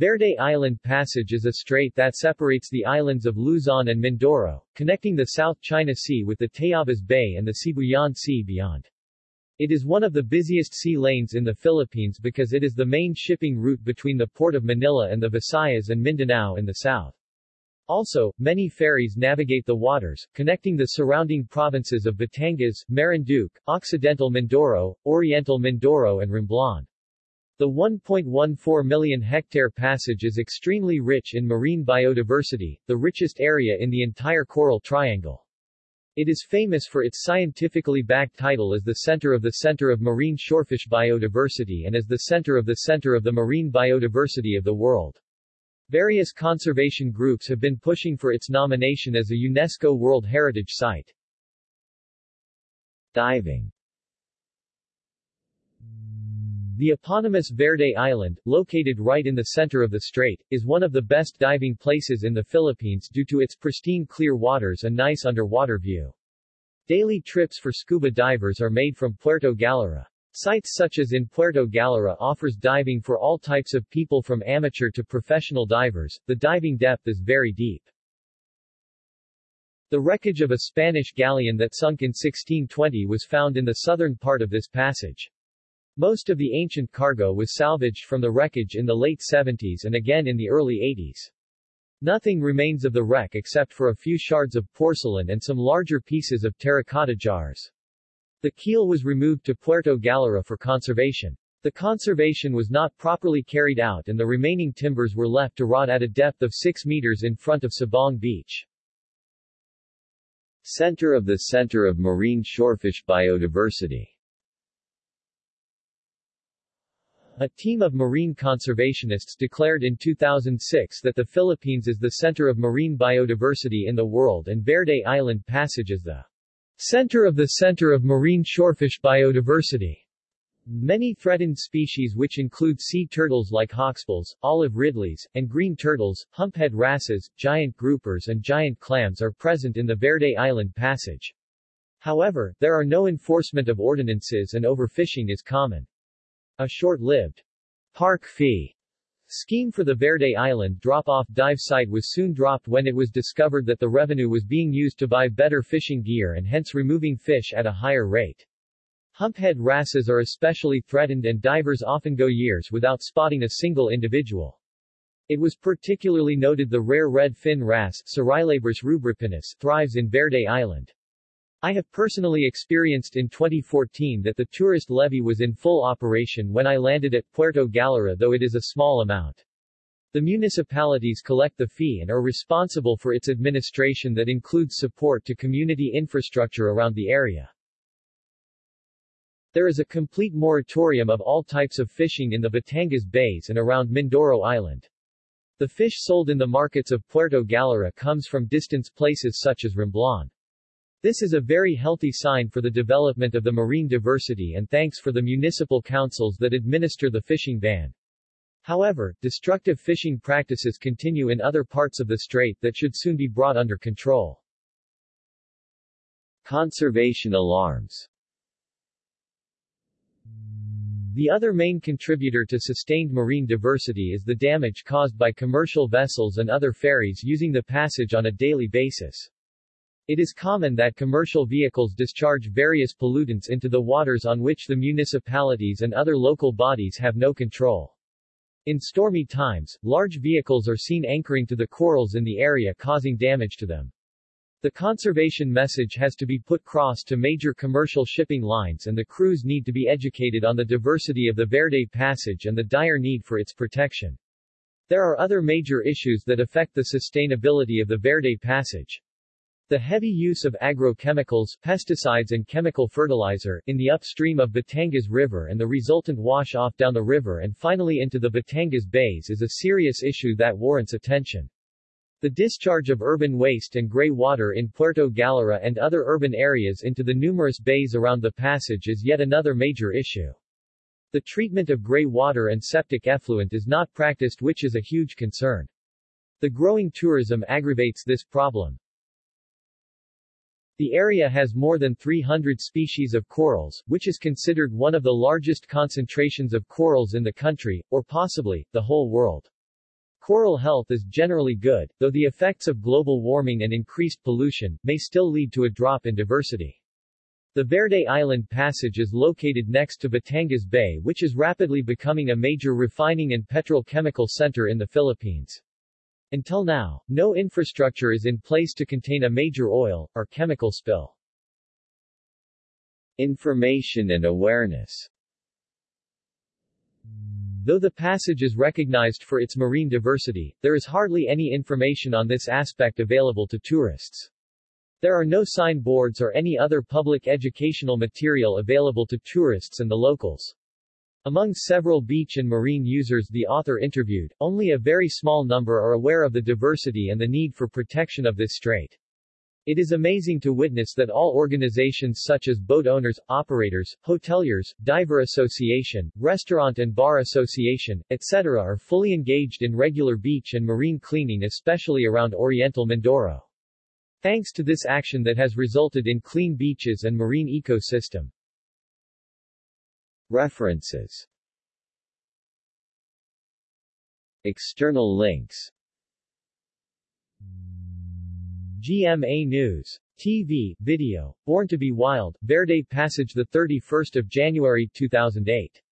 Verde Island Passage is a strait that separates the islands of Luzon and Mindoro, connecting the South China Sea with the Tayabas Bay and the Sibuyan Sea beyond. It is one of the busiest sea lanes in the Philippines because it is the main shipping route between the port of Manila and the Visayas and Mindanao in the south. Also, many ferries navigate the waters, connecting the surrounding provinces of Batangas, Marinduque, Occidental Mindoro, Oriental Mindoro and Romblon. The 1.14 million hectare passage is extremely rich in marine biodiversity, the richest area in the entire Coral Triangle. It is famous for its scientifically backed title as the center of the Center of Marine Shorefish Biodiversity and as the center of the Center of the Marine Biodiversity of the World. Various conservation groups have been pushing for its nomination as a UNESCO World Heritage Site. Diving the eponymous Verde Island, located right in the center of the strait, is one of the best diving places in the Philippines due to its pristine clear waters and nice underwater view. Daily trips for scuba divers are made from Puerto Galera. Sites such as in Puerto Galera offers diving for all types of people from amateur to professional divers. The diving depth is very deep. The wreckage of a Spanish galleon that sunk in 1620 was found in the southern part of this passage. Most of the ancient cargo was salvaged from the wreckage in the late 70s and again in the early 80s. Nothing remains of the wreck except for a few shards of porcelain and some larger pieces of terracotta jars. The keel was removed to Puerto Galera for conservation. The conservation was not properly carried out and the remaining timbers were left to rot at a depth of 6 meters in front of Sabong Beach. Center of the Center of Marine Shorefish Biodiversity A team of marine conservationists declared in 2006 that the Philippines is the center of marine biodiversity in the world and Verde Island Passage is the center of the center of marine shorefish biodiversity. Many threatened species which include sea turtles like hawksbills, olive ridleys, and green turtles, humphead wrasses, giant groupers and giant clams are present in the Verde Island Passage. However, there are no enforcement of ordinances and overfishing is common. A short-lived park fee scheme for the Verde Island drop-off dive site was soon dropped when it was discovered that the revenue was being used to buy better fishing gear and hence removing fish at a higher rate. Humphead wrasses are especially threatened and divers often go years without spotting a single individual. It was particularly noted the rare red fin wrasse thrives in Verde Island. I have personally experienced in 2014 that the tourist levy was in full operation when I landed at Puerto Galera though it is a small amount. The municipalities collect the fee and are responsible for its administration that includes support to community infrastructure around the area. There is a complete moratorium of all types of fishing in the Batangas Bays and around Mindoro Island. The fish sold in the markets of Puerto Galera comes from distant places such as Romblon. This is a very healthy sign for the development of the marine diversity and thanks for the municipal councils that administer the fishing ban. However, destructive fishing practices continue in other parts of the strait that should soon be brought under control. Conservation alarms The other main contributor to sustained marine diversity is the damage caused by commercial vessels and other ferries using the passage on a daily basis. It is common that commercial vehicles discharge various pollutants into the waters on which the municipalities and other local bodies have no control. In stormy times, large vehicles are seen anchoring to the corals in the area causing damage to them. The conservation message has to be put cross to major commercial shipping lines and the crews need to be educated on the diversity of the Verde Passage and the dire need for its protection. There are other major issues that affect the sustainability of the Verde Passage. The heavy use of agrochemicals, pesticides and chemical fertilizer, in the upstream of Batangas River and the resultant wash-off down the river and finally into the Batangas Bays is a serious issue that warrants attention. The discharge of urban waste and gray water in Puerto Galera and other urban areas into the numerous bays around the passage is yet another major issue. The treatment of gray water and septic effluent is not practiced which is a huge concern. The growing tourism aggravates this problem. The area has more than 300 species of corals, which is considered one of the largest concentrations of corals in the country, or possibly, the whole world. Coral health is generally good, though the effects of global warming and increased pollution may still lead to a drop in diversity. The Verde Island Passage is located next to Batangas Bay which is rapidly becoming a major refining and petrochemical center in the Philippines. Until now, no infrastructure is in place to contain a major oil, or chemical spill. Information and awareness Though the passage is recognized for its marine diversity, there is hardly any information on this aspect available to tourists. There are no signboards or any other public educational material available to tourists and the locals. Among several beach and marine users the author interviewed, only a very small number are aware of the diversity and the need for protection of this strait. It is amazing to witness that all organizations such as boat owners, operators, hoteliers, diver association, restaurant and bar association, etc. are fully engaged in regular beach and marine cleaning especially around Oriental Mindoro. Thanks to this action that has resulted in clean beaches and marine ecosystem. References. External links. GMA News. TV, video, Born to be Wild, Verde Passage 31 January 2008